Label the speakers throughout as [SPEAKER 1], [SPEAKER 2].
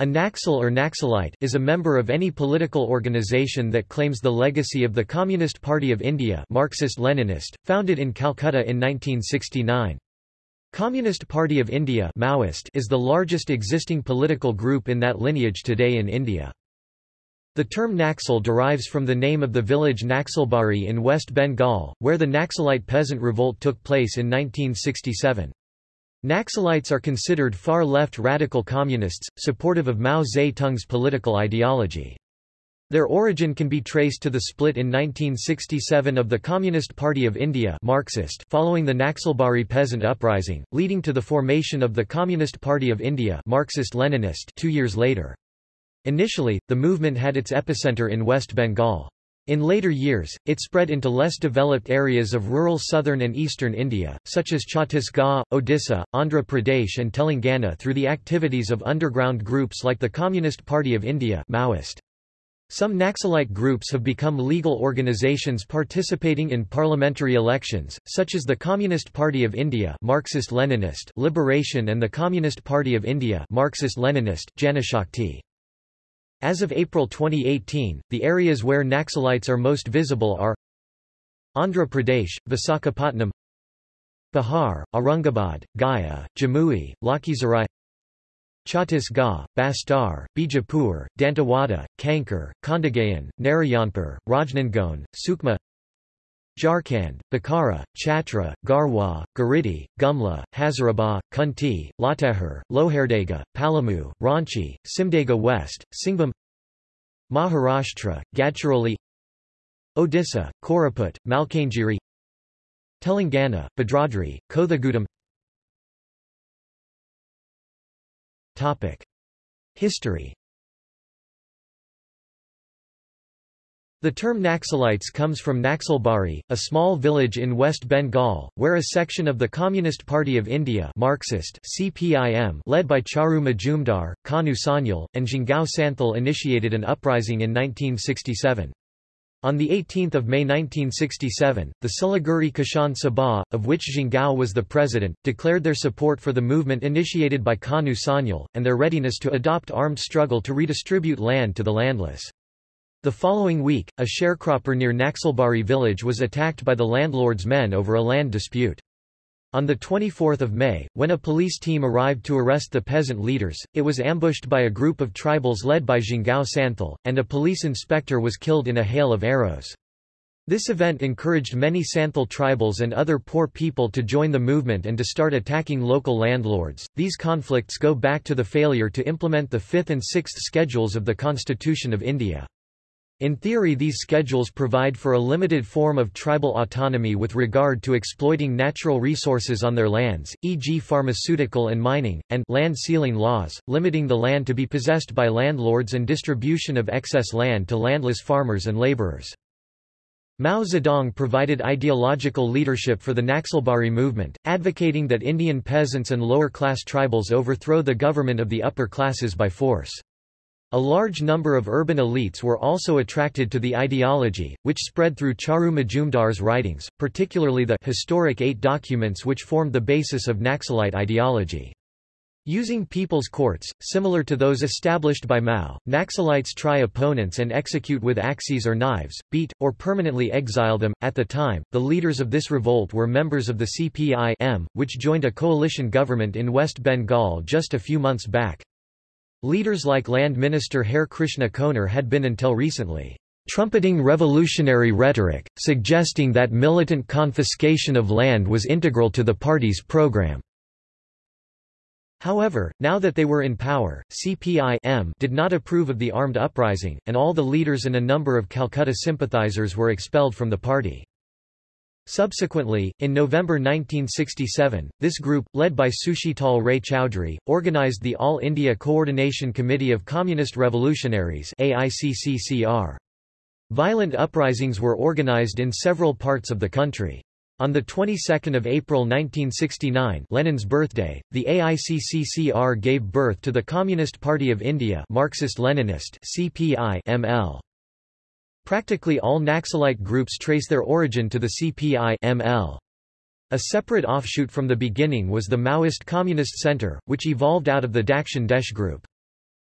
[SPEAKER 1] A Naxal or Naxalite, is a member of any political organization that claims the legacy of the Communist Party of India Marxist-Leninist, founded in Calcutta in 1969. Communist Party of India Maoist is the largest existing political group in that lineage today in India. The term Naxal derives from the name of the village Naxalbari in West Bengal, where the Naxalite peasant revolt took place in 1967. Naxalites are considered far-left radical communists, supportive of Mao Zedong's political ideology. Their origin can be traced to the split in 1967 of the Communist Party of India Marxist following the Naxalbari peasant uprising, leading to the formation of the Communist Party of India Marxist-Leninist two years later. Initially, the movement had its epicenter in West Bengal. In later years, it spread into less developed areas of rural southern and eastern India, such as Chhattisgarh, Odisha, Andhra Pradesh and Telangana through the activities of underground groups like the Communist Party of India Maoist. Some Naxalite groups have become legal organizations participating in parliamentary elections, such as the Communist Party of India Marxist-Leninist Liberation and the Communist Party of India Marxist-Leninist Janashakti. As of April 2018, the areas where Naxalites are most visible are Andhra Pradesh, Visakhapatnam Bihar, Aurangabad, Gaya, Jamui, Lakhisarai Chhattisgarh, Bastar, Bijapur, Dantewada, Kanker, Kondagaon, Narayanpur, Rajnandgaon, Sukma Jharkhand, Bokaro, Chatra, Garhwa, Giridih, Gumla, Hazaribagh, Khunti, Latehar, Lohardaga, Palamu, Ranchi, Simdega West, Singhbhum Maharashtra, Gadchiroli Odisha, Koraput, Malkangiri Telangana, Bhadradri, Kothagudem History The term Naxalites comes from Naxalbari, a small village in West Bengal, where a section of the Communist Party of India Marxist CPIM led by Charu Majumdar, Kanu Sanyal, and Jangal Santhal initiated an uprising in 1967. On 18 May 1967, the Siliguri Kishan Sabha, of which Jangal was the president, declared their support for the movement initiated by Kanu Sanyal, and their readiness to adopt armed struggle to redistribute land to the landless. The following week, a sharecropper near Naxalbari village was attacked by the landlord's men over a land dispute. On 24 May, when a police team arrived to arrest the peasant leaders, it was ambushed by a group of tribals led by Jangal Santhal, and a police inspector was killed in a hail of arrows. This event encouraged many Santhal tribals and other poor people to join the movement and to start attacking local landlords. These conflicts go back to the failure to implement the fifth and sixth schedules of the Constitution of India. In theory these schedules provide for a limited form of tribal autonomy with regard to exploiting natural resources on their lands, e.g. pharmaceutical and mining, and land ceiling laws, limiting the land to be possessed by landlords and distribution of excess land to landless farmers and laborers. Mao Zedong provided ideological leadership for the Naxalbari movement, advocating that Indian peasants and lower-class tribals overthrow the government of the upper classes by force. A large number of urban elites were also attracted to the ideology, which spread through Charu Majumdar's writings, particularly the historic eight documents which formed the basis of Naxalite ideology. Using people's courts, similar to those established by Mao, Naxalites try opponents and execute with axes or knives, beat, or permanently exile them. At the time, the leaders of this revolt were members of the CPI-M, which joined a coalition government in West Bengal just a few months back. Leaders like Land Minister Hare Krishna Konar had been until recently trumpeting revolutionary rhetoric, suggesting that militant confiscation of land was integral to the party's program. However, now that they were in power, CPI did not approve of the armed uprising, and all the leaders and a number of Calcutta sympathizers were expelled from the party. Subsequently, in November 1967, this group, led by Sushital Ray Chowdhury, organized the All India Coordination Committee of Communist Revolutionaries AICCCR. Violent uprisings were organized in several parts of the country. On the 22nd of April 1969, Lenin's birthday, the AICCCR gave birth to the Communist Party of India, Marxist-Leninist (CPI) ML. Practically all Naxalite groups trace their origin to the CPI ML. A separate offshoot from the beginning was the Maoist Communist Center, which evolved out of the Dakshin Desh group.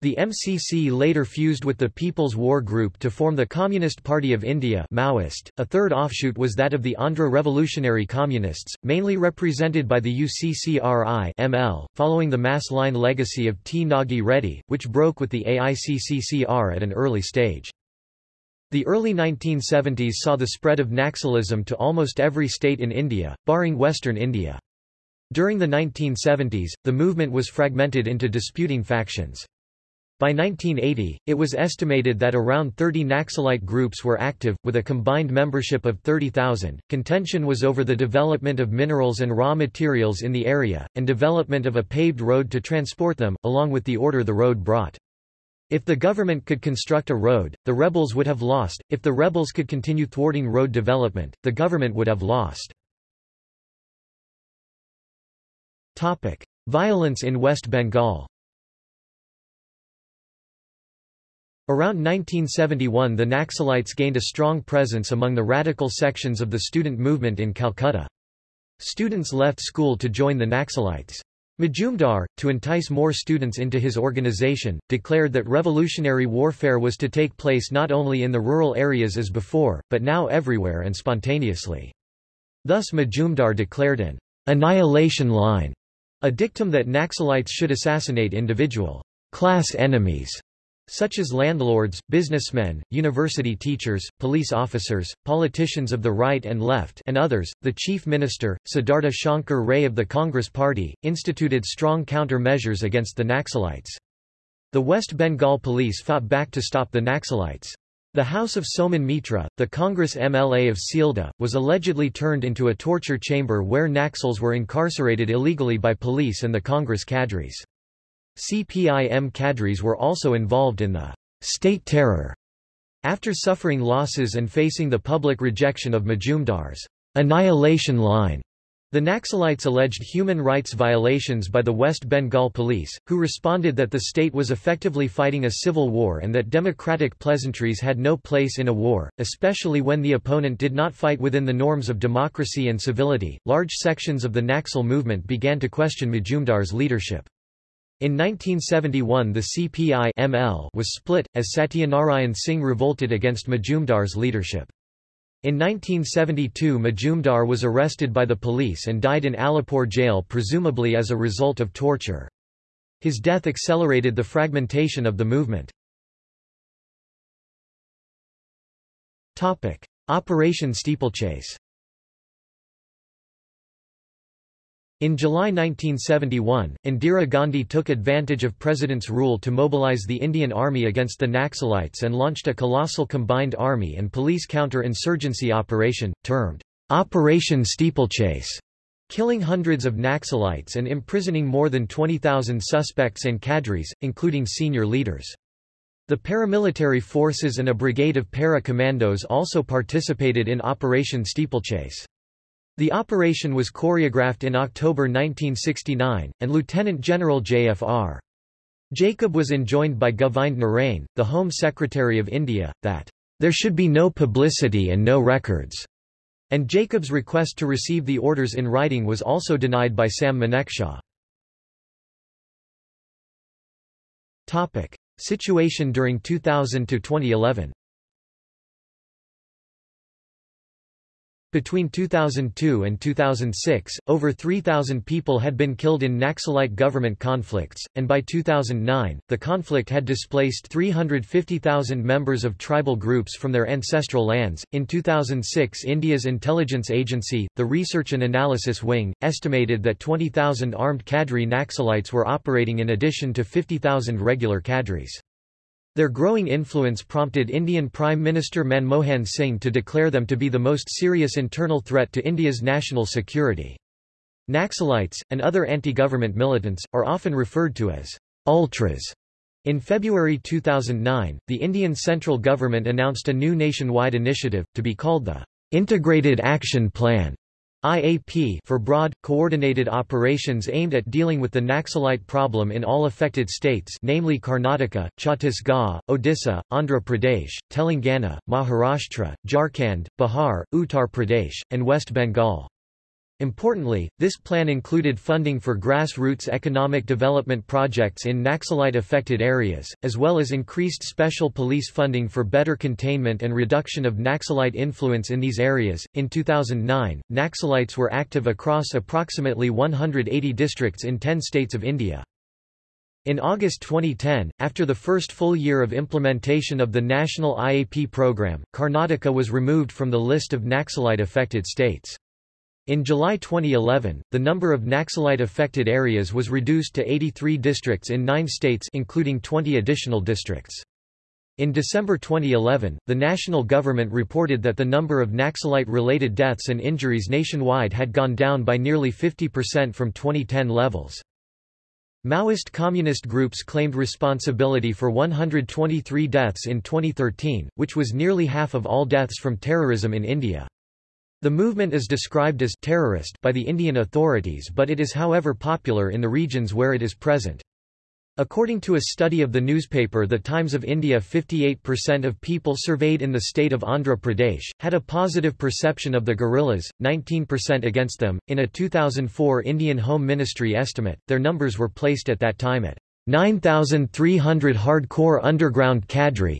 [SPEAKER 1] The MCC later fused with the People's War Group to form the Communist Party of India Maoist. .A third offshoot was that of the Andhra Revolutionary Communists, mainly represented by the UCCRI ML, following the mass line legacy of T. Nagi Reddy, which broke with the AICCCR at an early stage. The early 1970s saw the spread of Naxalism to almost every state in India, barring western India. During the 1970s, the movement was fragmented into disputing factions. By 1980, it was estimated that around 30 Naxalite groups were active, with a combined membership of 30,000. Contention was over the development of minerals and raw materials in the area, and development of a paved road to transport them, along with the order the road brought. If the government could construct a road, the rebels would have lost, if the rebels could continue thwarting road development, the government would have lost. Topic: Violence in West Bengal Around 1971 the Naxalites gained a strong presence among the radical sections of the student movement in Calcutta. Students left school to join the Naxalites. Majumdar, to entice more students into his organization, declared that revolutionary warfare was to take place not only in the rural areas as before, but now everywhere and spontaneously. Thus Majumdar declared an annihilation line, a dictum that Naxalites should assassinate individual class enemies such as landlords, businessmen, university teachers, police officers, politicians of the right and left and others. The chief minister, Siddhartha Shankar Ray of the Congress Party, instituted strong counter-measures against the Naxalites. The West Bengal police fought back to stop the Naxalites. The house of Somen Mitra, the Congress MLA of Sealdah, was allegedly turned into a torture chamber where Naxals were incarcerated illegally by police and the Congress cadres. CPIM cadres were also involved in the state terror. After suffering losses and facing the public rejection of Majumdar's annihilation line, the Naxalites alleged human rights violations by the West Bengal police, who responded that the state was effectively fighting a civil war and that democratic pleasantries had no place in a war, especially when the opponent did not fight within the norms of democracy and civility. Large sections of the Naxal movement began to question Majumdar's leadership. In 1971 the CPI ML was split, as Satyanarayan Singh revolted against Majumdar's leadership. In 1972 Majumdar was arrested by the police and died in Alipore jail presumably as a result of torture. His death accelerated the fragmentation of the movement. Operation Steeplechase In July 1971, Indira Gandhi took advantage of President's rule to mobilize the Indian Army against the Naxalites and launched a colossal combined army and police counter-insurgency operation, termed Operation Steeplechase, killing hundreds of Naxalites and imprisoning more than 20,000 suspects and cadres, including senior leaders. The paramilitary forces and a brigade of para-commandos also participated in Operation Steeplechase. The operation was choreographed in October 1969, and Lieutenant General J.F.R. Jacob was enjoined by Govind Narain, the Home Secretary of India, that there should be no publicity and no records, and Jacob's request to receive the orders in writing was also denied by Sam Manekshaw. Topic. Situation during 2000 Between 2002 and 2006, over 3,000 people had been killed in Naxalite government conflicts, and by 2009, the conflict had displaced 350,000 members of tribal groups from their ancestral lands. In 2006, India's intelligence agency, the Research and Analysis Wing, estimated that 20,000 armed cadre Naxalites were operating in addition to 50,000 regular cadres. Their growing influence prompted Indian Prime Minister Manmohan Singh to declare them to be the most serious internal threat to India's national security. Naxalites, and other anti-government militants, are often referred to as ultras. In February 2009, the Indian central government announced a new nationwide initiative, to be called the Integrated Action Plan, IAP for broad, coordinated operations aimed at dealing with the Naxalite problem in all affected states namely Karnataka, Chhattisgarh, Odisha, Andhra Pradesh, Telangana, Maharashtra, Jharkhand, Bihar, Uttar Pradesh, and West Bengal. Importantly, this plan included funding for grassroots economic development projects in Naxalite-affected areas, as well as increased special police funding for better containment and reduction of Naxalite influence in these areas. In 2009, Naxalites were active across approximately 180 districts in 10 states of India. In August 2010, after the first full year of implementation of the national IAP program, Karnataka was removed from the list of Naxalite-affected states. In July 2011, the number of Naxalite-affected areas was reduced to 83 districts in nine states including 20 additional districts. In December 2011, the national government reported that the number of Naxalite-related deaths and injuries nationwide had gone down by nearly 50% from 2010 levels. Maoist communist groups claimed responsibility for 123 deaths in 2013, which was nearly half of all deaths from terrorism in India. The movement is described as terrorist by the Indian authorities but it is however popular in the regions where it is present. According to a study of the newspaper The Times of India 58% of people surveyed in the state of Andhra Pradesh, had a positive perception of the guerrillas, 19% against them. In a 2004 Indian Home Ministry estimate, their numbers were placed at that time at 9,300 hardcore underground cadre,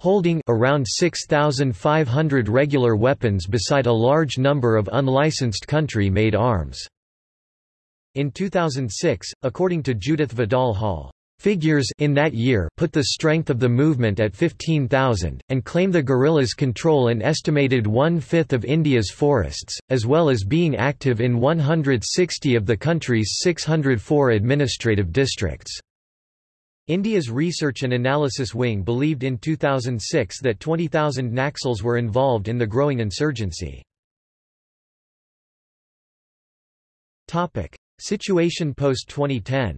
[SPEAKER 1] holding around 6,500 regular weapons beside a large number of unlicensed country-made arms. In 2006, according to Judith Vidal Hall, Figures in that year put the strength of the movement at 15,000, and claim the guerrillas control an estimated one-fifth of India's forests, as well as being active in 160 of the country's 604 administrative districts. India's Research and Analysis Wing believed in 2006 that 20,000 Naxals were involved in the growing insurgency. Situation post-2010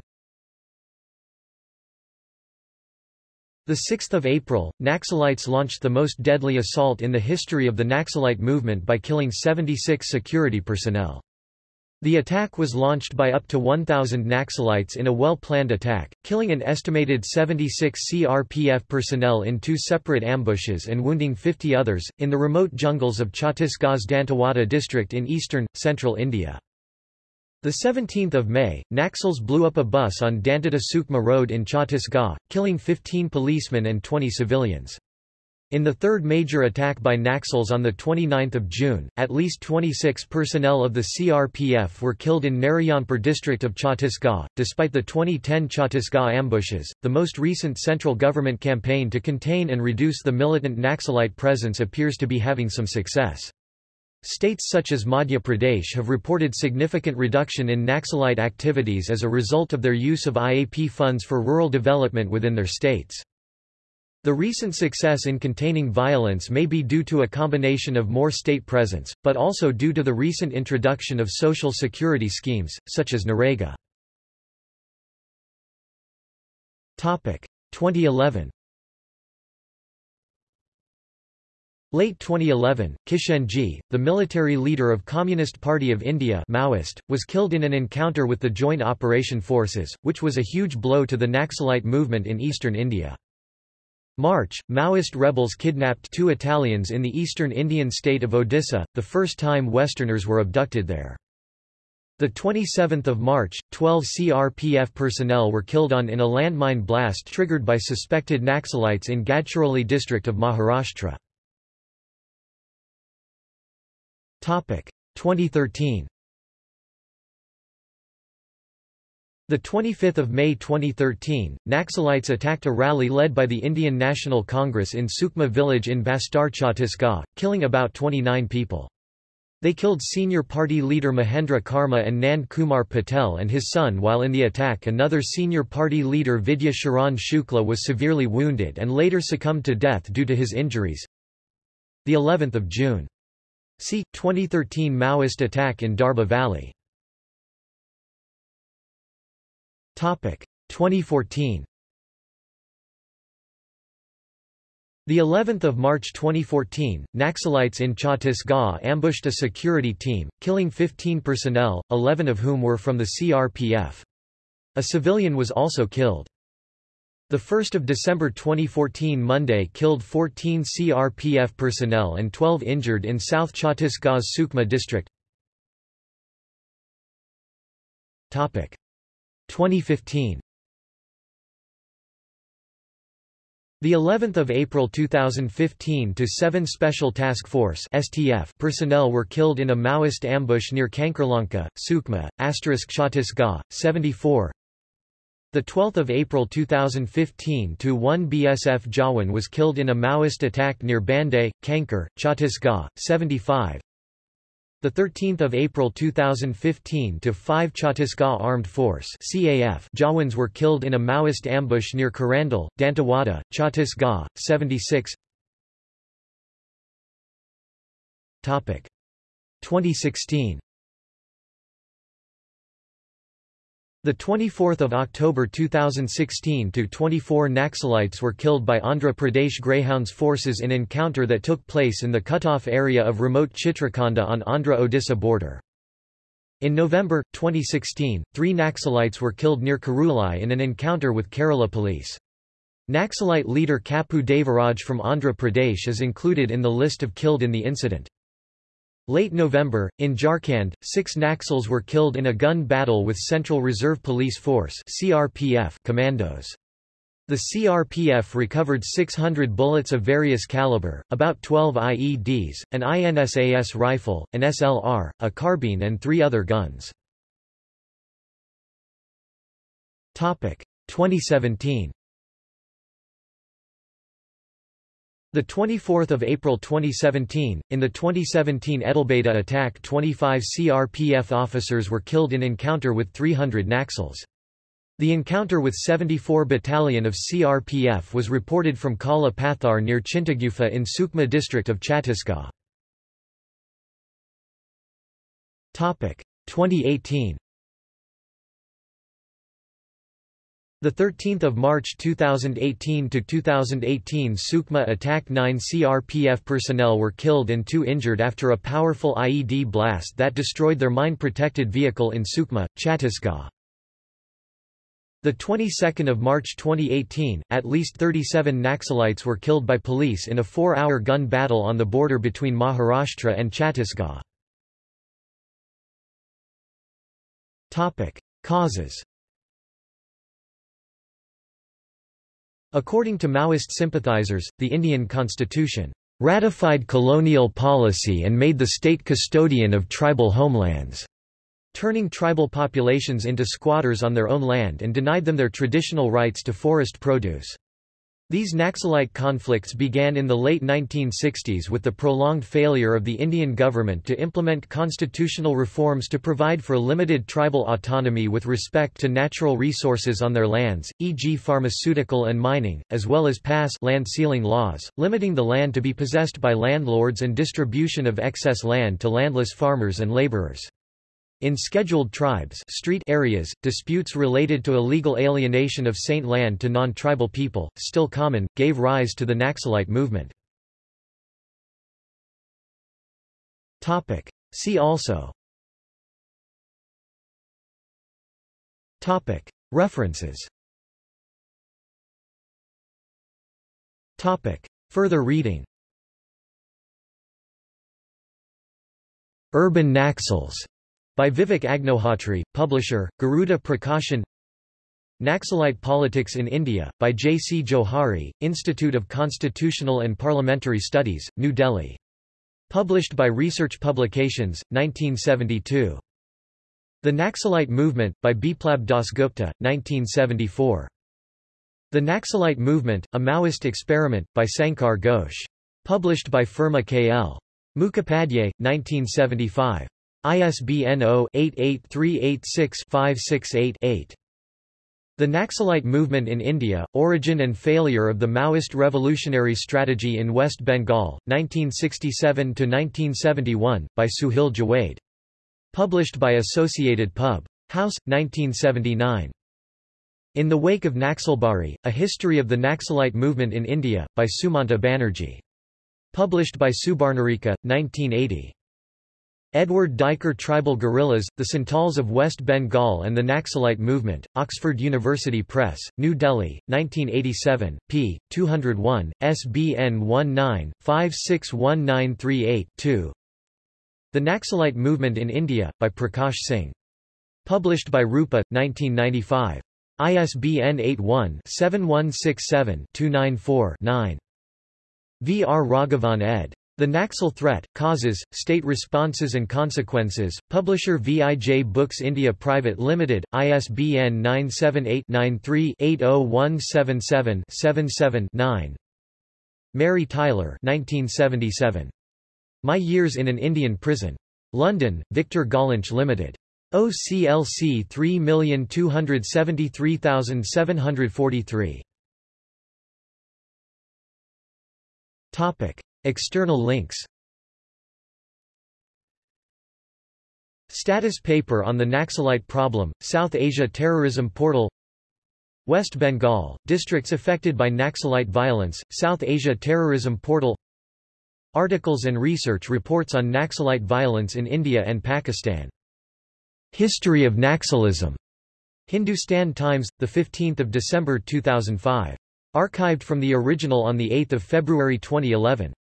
[SPEAKER 1] The 6th of April, Naxalites launched the most deadly assault in the history of the Naxalite movement by killing 76 security personnel. The attack was launched by up to 1,000 Naxalites in a well-planned attack, killing an estimated 76 CRPF personnel in two separate ambushes and wounding 50 others, in the remote jungles of Chhattisgarh's Dantewada district in eastern, central India. The 17th of May, Naxals blew up a bus on Dantewada Sukma Road in Chhattisgarh, killing 15 policemen and 20 civilians. In the third major attack by Naxals on 29 June, at least 26 personnel of the CRPF were killed in Narayanpur district of Chhattisgarh. Despite the 2010 Chhattisgarh ambushes, the most recent central government campaign to contain and reduce the militant Naxalite presence appears to be having some success. States such as Madhya Pradesh have reported significant reduction in Naxalite activities as a result of their use of IAP funds for rural development within their states. The recent success in containing violence may be due to a combination of more state presence, but also due to the recent introduction of social security schemes, such as NREGA. 2011 Late 2011, Kishenji, the military leader of Communist Party of India Maoist, was killed in an encounter with the Joint Operation Forces, which was a huge blow to the Naxalite movement in eastern India. March, Maoist rebels kidnapped two Italians in the eastern Indian state of Odisha, the first time Westerners were abducted there. The 27th of March, 12 CRPF personnel were killed on in a landmine blast triggered by suspected Naxalites in Gadchiroli district of Maharashtra. 2013 The 25th of May 2013, Naxalites attacked a rally led by the Indian National Congress in Sukma village in Bastar Chhattisgarh, killing about 29 people. They killed senior party leader Mahendra Karma and Nand Kumar Patel and his son while in the attack another senior party leader Vidya Charan Shukla was severely wounded and later succumbed to death due to his injuries. The 11th of June. See 2013 Maoist attack in Darbha Valley. Topic 2014. The 11th of March 2014, Naxalites in Chhattisgarh ambushed a security team, killing 15 personnel, 11 of whom were from the CRPF. A civilian was also killed. The 1st of December 2014 Monday killed 14 CRPF personnel and 12 injured in South Chhattisgarh's Sukma district. Topic 2015 The 11th of April 2015 to 7 Special Task Force (STF) personnel were killed in a Maoist ambush near Kankerlanka, Sukma, asterisk Chhattisgarh, 74. The 12th of April 2015 to 1 BSF Jawan was killed in a Maoist attack near Banday, Kanker, Chhattisgarh, 75. The 13th of April 2015 to 5 Chhattisgarh Armed Force (CAF) Jawans were killed in a Maoist ambush near Kirandul, Dantewada, Chhattisgarh, 76. Topic 2016 The 24th of October 2016 to 24 Naxalites were killed by Andhra Pradesh Greyhounds forces in encounter that took place in the cut-off area of remote Chitrakonda on Andhra-Odisha border. In November 2016, 3 Naxalites were killed near Karulai in an encounter with Kerala police. Naxalite leader Kuppu Devaraj from Andhra Pradesh is included in the list of killed in the incident. Late November, in Jharkhand, six Naxals were killed in a gun battle with Central Reserve Police Force CRPF commandos. The CRPF recovered 600 bullets of various caliber, about 12 IEDs, an INSAS rifle, an SLR, a carbine and three other guns. 2017 The 24th of April 2017, in the 2017 Edelbeta attack 25 CRPF officers were killed in encounter with 300 Naxals. The encounter with 74 Battalion of CRPF was reported from Kala Pathar near Chintagufa in Sukma district of Chhattisgarh. 2018 The 13th of March 2018 to 2018 Sukma attack 9 CRPF personnel were killed and 2 injured after a powerful IED blast that destroyed their mine-protected vehicle in Sukma, Chhattisgarh. The 22nd of March 2018, at least 37 Naxalites were killed by police in a 4-hour gun battle on the border between Maharashtra and Chhattisgarh. Topic: Causes According to Maoist sympathizers, the Indian constitution ratified colonial policy and made the state custodian of tribal homelands, turning tribal populations into squatters on their own land and denied them their traditional rights to forest produce. These Naxalite conflicts began in the late 1960s with the prolonged failure of the Indian government to implement constitutional reforms to provide for limited tribal autonomy with respect to natural resources on their lands, e.g. pharmaceutical and mining, as well as pass land ceiling laws, limiting the land to be possessed by landlords and distribution of excess land to landless farmers and laborers. In scheduled tribes street areas, disputes related to illegal alienation of saint land to non-tribal people, still common, gave rise to the Naxalite movement. See also. References. Further reading. Urban Naxals by Vivek Agnihotri, publisher, Garuda Prakashan Naxalite Politics in India, by J. C. Johari, Institute of Constitutional and Parliamentary Studies, New Delhi. Published by Research Publications, 1972. The Naxalite Movement, by Biplab Dasgupta, 1974. The Naxalite Movement, A Maoist Experiment, by Sankar Ghosh. Published by Firma K.L. Mukhopadhyay, 1975. ISBN 0-88386-568-8. The Naxalite Movement in India, Origin and Failure of the Maoist Revolutionary Strategy in West Bengal, 1967–1971, by Sohail Jawaid. Published by Associated Pub. House, 1979. In the Wake of Naxalbari, A History of the Naxalite Movement in India, by Sumanta Banerjee. Published by Subarnarekha, 1980. Edward Duyker Tribal Guerrillas, The Santals of West Bengal and the Naxalite Movement, Oxford University Press, New Delhi, 1987, p. 201, SBN 19-561938-2 The Naxalite Movement in India, by Prakash Singh. Published by Rupa, 1995. ISBN 81-7167-294-9. V. R. Raghavan ed. The Naxal Threat, Causes, State Responses and Consequences, Publisher VIJ Books India Private Limited, ISBN 978-93-80177-77-9 Mary Tyler 1977. My Years in an Indian Prison. London, Victor Gollancz Limited. OCLC 3273743. Topic. External links Status paper on the Naxalite problem, South Asia Terrorism Portal West Bengal, districts affected by Naxalite violence, South Asia Terrorism Portal Articles and research reports on Naxalite violence in India and Pakistan. History of Naxalism. Hindustan Times, 15 December 2005. Archived from the original on 8 February 2011.